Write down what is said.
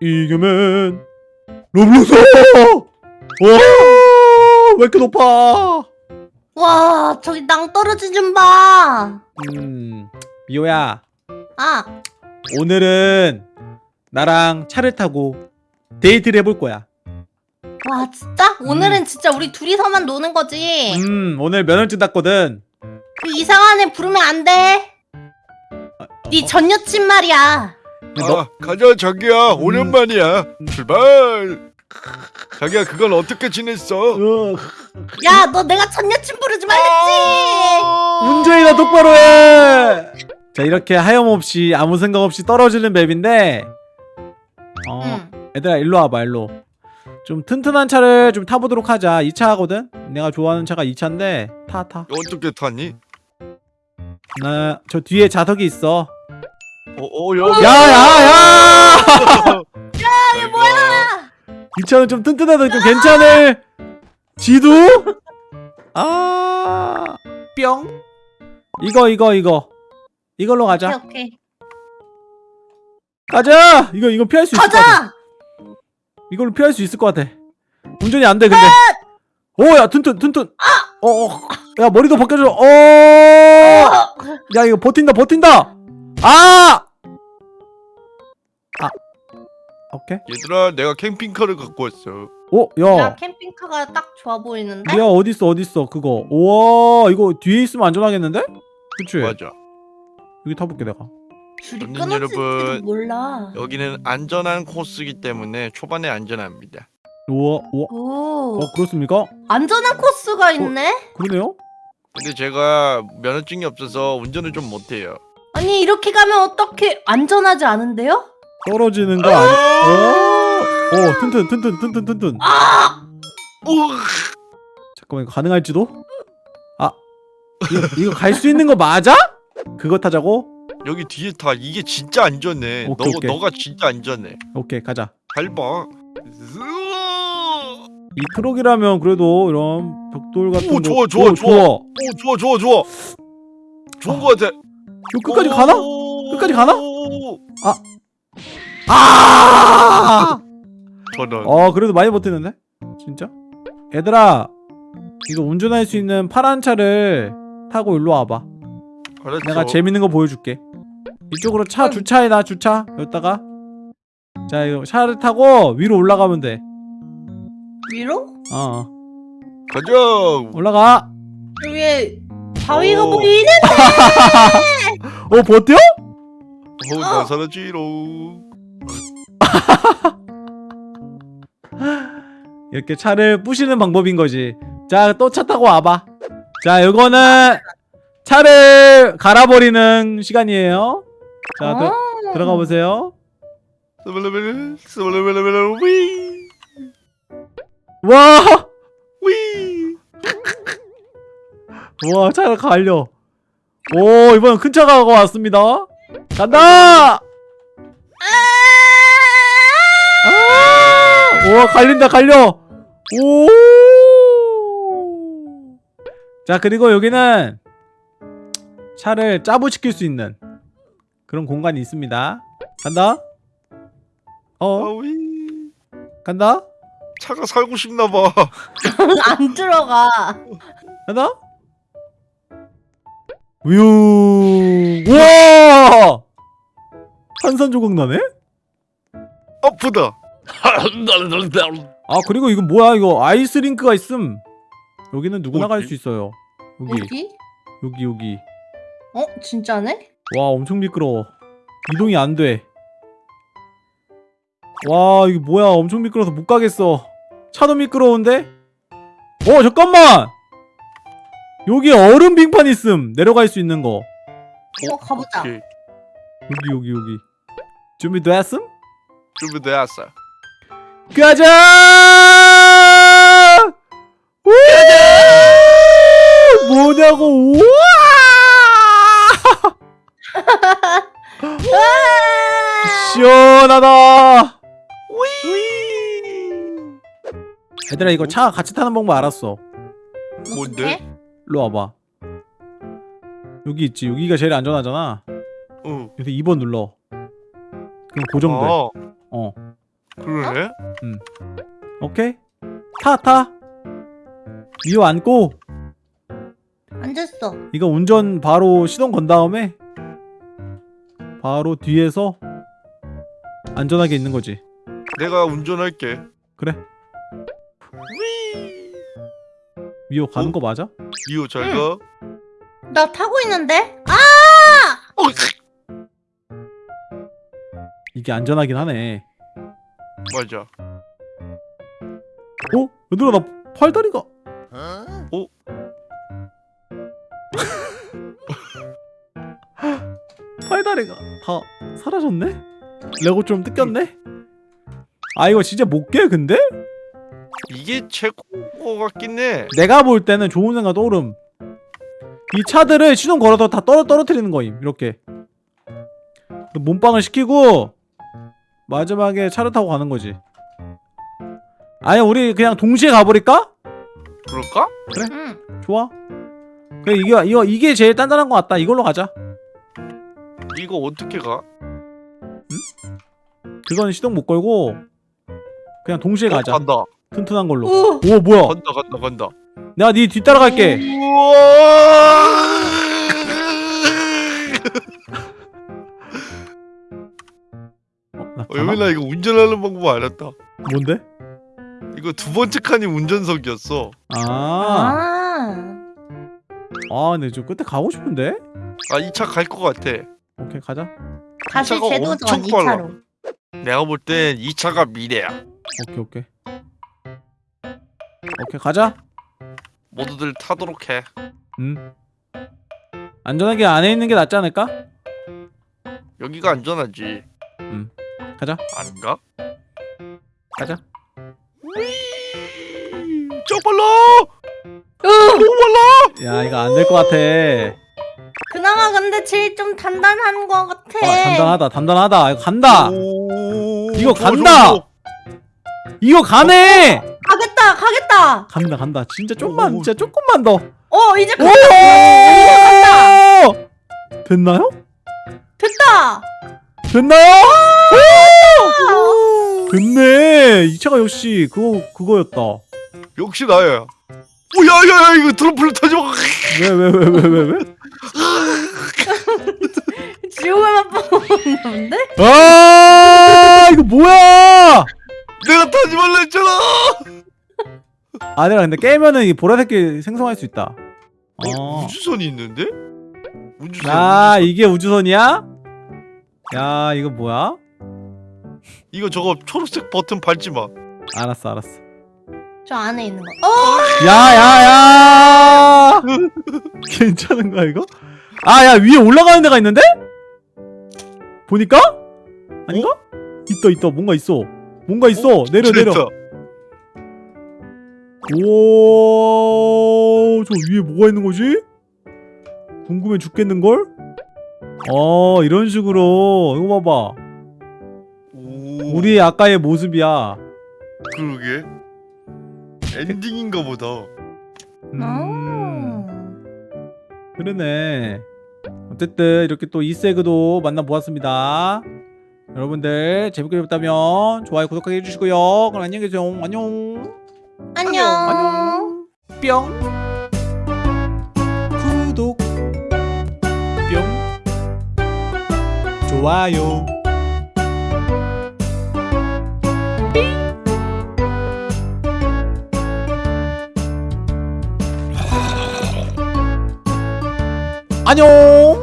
이겨면 로블록스! 와 왜 이렇게 높아? 와 저기 낭떠러지 좀 봐 음 미호야. 아. 오늘은 나랑 차를 타고 데이트를 해볼 거야. 와 진짜? 오늘은 진짜 우리 둘이서만 노는 거지? 음 오늘 면허증 땄거든. 그 이상한 애 부르면 안 돼. 네 전 여친 말이야 너, 아, 가자 자기야. 오랜만이야. 출발. 자기야 그건 어떻게 지냈어? 어, 야 너 내가 전 여친 부르지 말랬지! 운전이나 똑바로 해 자 이렇게 하염없이 아무 생각 없이 떨어지는 맵인데 어 응. 얘들아 일로 와봐 일로. 좀 튼튼한 차를 좀 타보도록 하자. 이 차거든? 내가 좋아하는 차가 이 차인데 타타. 어떻게 타니? 나저 뒤에 자석이 있어 어, 어 여기 야야야 이게 뭐야? 이 차는 좀 튼튼하다 좀 괜찮을 지도 아 뿅 이거 이거 이거 이걸로 오케이 가자 오케이 가자 이거 이거 피할 수 있을 것 같아 가자 이걸로 피할 수 있을 것 같아 운전이 안 돼 근데 오 야 튼튼 튼튼 어야 머리도 벗겨줘 어야 어, 이거 버틴다 버틴다 아! 아 오케이 얘들아 내가 캠핑카를 갖고 왔어 오야 야 캠핑카가 딱 좋아 보이는데? 야 어딨어 어딨어 그거 우와 이거 뒤에 있으면 안전하겠는데? 그치? 맞아 여기 타볼게 내가 줄이 여러분, 몰라 여기는 안전한 코스이기 때문에 초반에 안전합니다 우와 우와 오 어 그렇습니까? 안전한 코스가 있네? 그러네요? 근데 제가 면허증이 없어서 운전을 좀 못해요 아니 이렇게 가면 어떻게 안전하지 않은데요? 떨어지는 거 아니 오! 오 튼튼 튼튼 튼튼 튼튼 아! 오! 잠깐만 이거 가능할지도? 아 이거, 이거 갈 수 있는 거 맞아? 그거 타자고? 여기 뒤에 타 이게 진짜 안전해 오케이, 너, 오케이. 너가 진짜 안전해 오케이 가자 잘봐 이 트럭이라면 그래도 이런 벽돌 같은 오, 거 좋아, 좋아, 오, 좋아. 오 좋아 좋아 좋아 좋은 거 같아 이거 끝까지 가나? 오. 끝까지 가나? 아! 저런 어 그래도 많이 버티는데? 진짜? 얘들아 이거 운전할 수 있는 파란 차를 타고 일로 와봐 알았어 내가 재밌는 거 보여줄게 이쪽으로 차 주차해놔 주차 여기다가 자 이거 차를 타고 위로 올라가면 돼 위로? 어, 어 가자 올라가 저 위에 바위가 오. 보이네? 어 버텨? 어 나 사라지로 이렇게 차를 부시는 방법인 거지 자 또 차 타고 와봐 자 이거는 차를 갈아버리는 시간이에요 자 들, 어. 들어가 보세요 와! 와 차를 갈려. 오 이번엔 큰 차가 왔습니다. 간다! 아! 우와 갈린다 갈려. 오! 자 그리고 여기는 차를 짜부시킬 수 있는 그런 공간이 있습니다. 간다. 어? 아, 위. 간다. 차가 살고 싶나 봐. 안 들어가. 간다 우유. 우와! 탄산 조각 나네? 아프다. 아 그리고 이건 뭐야? 이거 아이스링크가 있음. 여기는 누구나 갈? 수 있어요. 여기. 어디? 여기 여기. 어? 진짜네? 와 엄청 미끄러워. 이동이 안돼. 와 이게 뭐야? 엄청 미끄러워서 못 가겠어. 차도 미끄러운데? 어 잠깐만 여기 얼음 빙판 있음 내려갈 수 있는 거 어 가보자 오케이. 여기 여기 여기 준비됐음? 준비되었어. 가자! 우! 뭐냐고 우와! 시원하다. 얘들아 이거 차 같이 타는 방법 알았어. 뭔데? 일로 와봐. 여기 있지. 여기가 제일 안전하잖아. 응. 여기서 2번 눌러. 그럼 고정돼. 어. 어. 그러네. 오케이 타 타. 미호 앉고 앉았어. 이거 운전 바로 시동 건 다음에 바로 뒤에서 안전하게 있는 거지. 내가 운전할게. 그래. 미호 가는 거 맞아? 미호 잘 가. 나 타고 있는데? 아! 어, 이게 안전하긴 하네. 맞아. 어? 얘들아 나 팔다리가 어? 팔다리가 다 사라졌네? 레고 좀 뜯겼네? 아 이거 진짜 못 깨 근데? 이게 최고 같긴 해. 내가 볼 때는 좋은 생각 떠오름 이 차들을 시동 걸어서 다 떨어, 떨어뜨리는 거임 이렇게 몸빵을 시키고 마지막에 차를 타고 가는 거지 아니 우리 그냥 동시에 가버릴까? 그럴까? 응. 좋아 그래 이게, 이거, 이게 제일 단단한 것 같다 이걸로 가자 이거 어떻게 가? 그건 시동 못 걸고 그냥 동시에 어, 가자 간다. 튼튼한 걸로 오! 오 뭐야 간다. 간다. 간다. 내가 네 뒤따라갈게! 어, 나 어? 여민아 이거 운전하는 방법 알았다. 뭔데? 이거 두 번째 칸이 운전석이었어. 아, 아. 아 근데 저 끝에 가고 싶은데? 아이차갈 것 같아. 오케이 가자 차가 제도전 엄청 빨라. 2차로. 내가 볼땐이 차가 미래야. 오케이 오케이 오케이 가자 모두들 타도록 해. 음 안전하게 안에 있는 게 낫지 않을까? 여기가 안전하지. 가자 아닌가? 가자 저 빨라! 으! 야 이거 안 될 것 같아 그나마 근데 제일 좀 단단한 것 같아. 아 단단하다 단단하다 이거 간다 오, 이거 간다! 이거 가네 가겠다, 가겠다. 간다 간다 진짜 오. 진짜 조금만 더 어, 이제 오! 간다. 됐나요? 됐다. 됐나요? 오! 됐네 이 차가 역시 그거 그거였다 역시 나야. 오, 야, 야, 야, 이거 트럼플 타지 마. 왜왜 왜 왜 왜 왜? 지옥을 맛보는데? 아니라 근데 깨면은 이 보라색이 생성할 수 있다. 어. 우주선이 있는데? 우주선. 아 우주선. 이게 우주선이야? 야 이거 뭐야? 이거 저거 초록색 버튼 밟지 마. 알았어 알았어. 저 안에 있는 거. 어, 야야야! 괜찮은 거야 이거? 아 야 위에 올라가는 데가 있는데? 보니까? 아닌가? 있다 있다 뭔가 있어. 뭔가 있어. 내려 내려. 오, 저 위에 뭐가 있는 거지? 궁금해 죽겠는 걸? 어, 이런 식으로 이거 봐봐. 오, 우리 아까의 모습이야. 그러게. 엔딩인가 보다. 음, 어. 그러네. 어쨌든 이렇게 또 이세그도 만나 보았습니다. 여러분들 재밌게 보셨다면 좋아요, 구독하기 해주시고요. 그럼 안녕히 계세요. 안녕. 안녕. 안녕. 뿅. 구독. 뿅. 좋아요. 안녕.